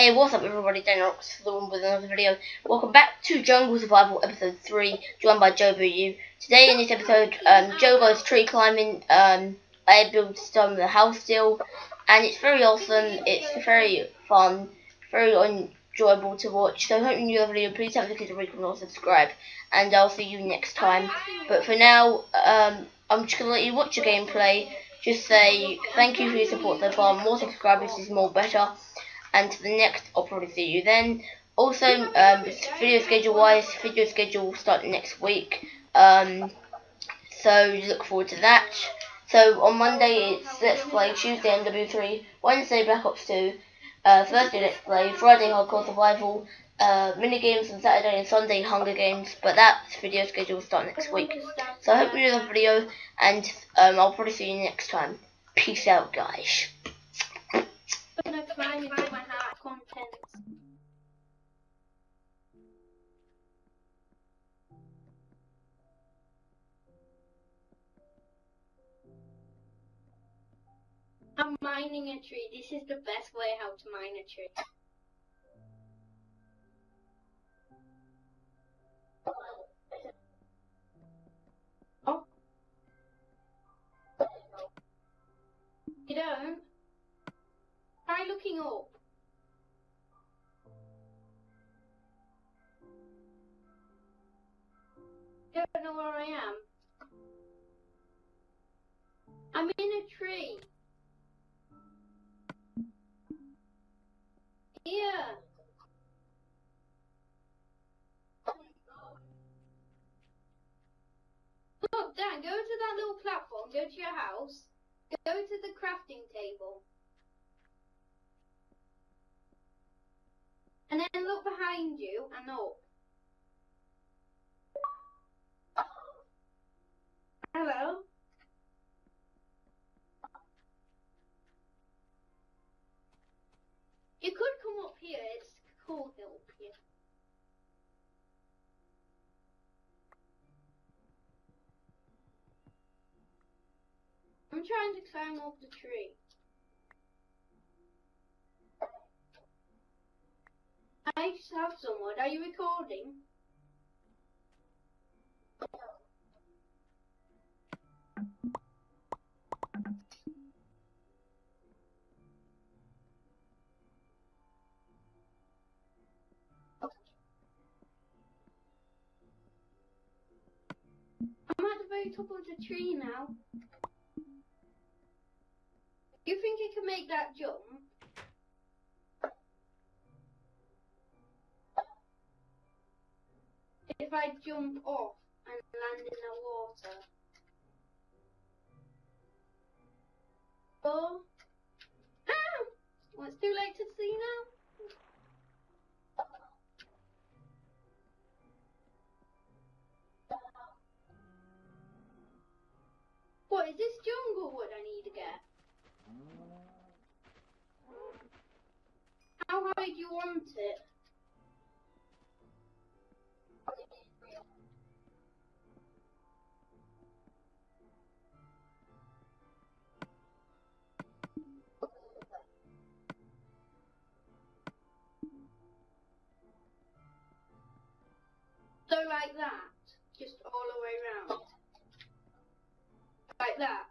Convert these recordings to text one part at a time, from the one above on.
Hey, what's up everybody, Danox for the one with another video. Welcome back to Jungle Survival episode 3, joined by Joe Boo. Today in this episode, um, Joe goes tree climbing, um, I built some the house still, and it's very awesome, it's very fun, very enjoyable to watch. So I hope you enjoy the video, please have a click the and subscribe, and I'll see you next time. But for now, um, I'm just going to let you watch the gameplay, just say thank you for your support so far, more subscribers is more better and to the next I'll probably see you then. Also, um, video schedule wise, video schedule will start next week. Um, so look forward to that. So on Monday it's Let's Play, Tuesday MW3, Wednesday Black Ops 2, uh, Thursday Let's Play, Friday Hardcore Survival, uh, mini games on Saturday and Sunday Hunger Games, but that video schedule will start next week. So I hope you enjoyed the video, and um, I'll probably see you next time. Peace out, guys gonna and do my. I'm mining a tree. This is the best way how to mine a tree. Looking. Don't know where I am. I'm in a tree. Here. Look, Dan, go to that little platform, go to your house, go to the crafting table. And then look behind you and up. Hello? You could come up here, it's cool hill here. I'm trying to climb up the tree. I have someone. Are you recording? I'm at the very top of the tree now. You think you can make that jump? If I jump off and land in the water? Oh. Ah! Well, it's too late to see now. What is this jungle wood I need to get? How high do you want it? So like that, just all the way around. Like that.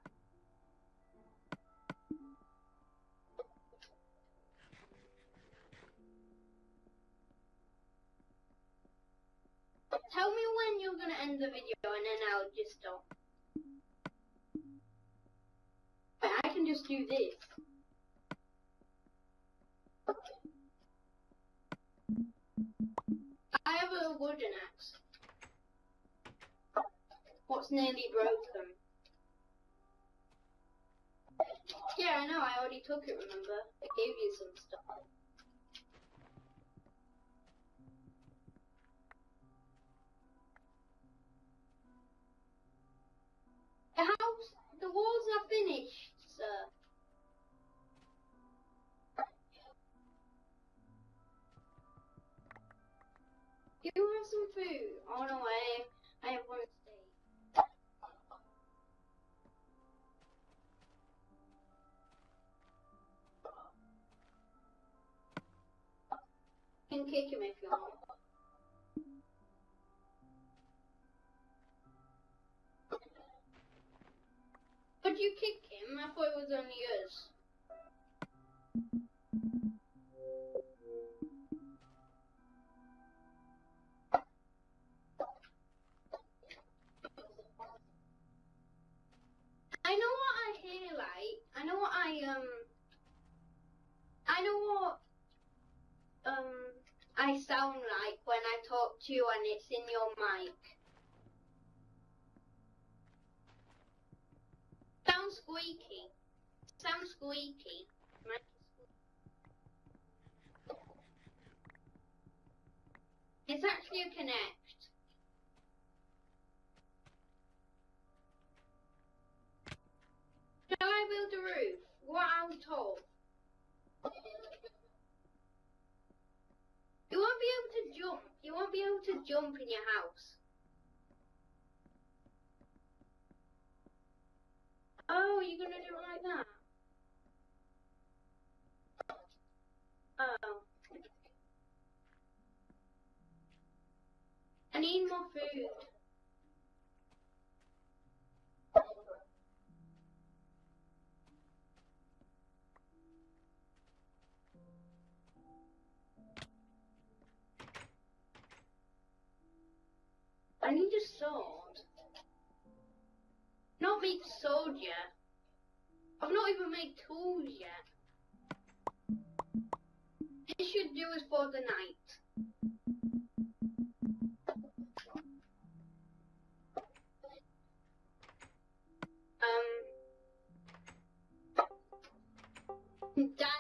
Tell me when you're gonna end the video and then I'll just stop. Wait, I can just do this. A wooden axe. What's nearly broken? Yeah, I know, I already took it, remember? I gave you some stuff. You have some food? Oh no, I, I have one steak. kick him if you want. But you kick him? I thought it was only us. Talk to you and it's in your mic. Sound squeaky. Sound squeaky. Mic is squeaky. It's actually a connect. Shall I build a roof? What I was told. You won't be able to jump. You won't be able to jump in your house. Gonna do? Oh. I need more food. I need a sword. Not. I've not even made tools yet. This should do us for the night. Um, Dan's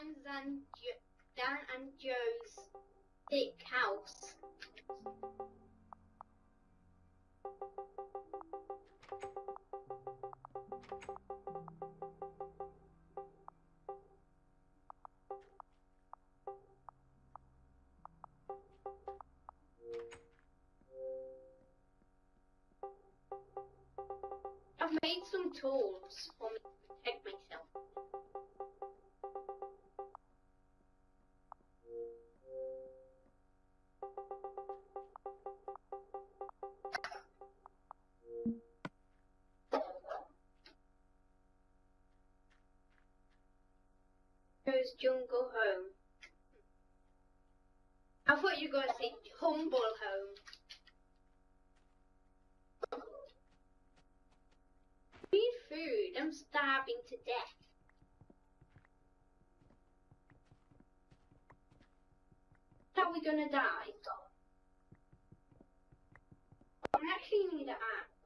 some tools for me to protect myself. Goes jungle home. I thought you were going to say humble home. need food. I'm starving to death. Are we gonna die? I actually need an axe.